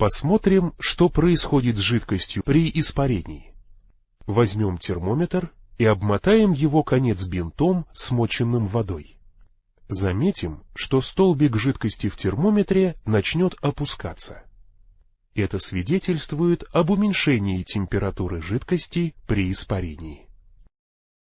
Посмотрим, что происходит с жидкостью при испарении. Возьмем термометр и обмотаем его конец бинтом, смоченным водой. Заметим, что столбик жидкости в термометре начнет опускаться. Это свидетельствует об уменьшении температуры жидкости при испарении.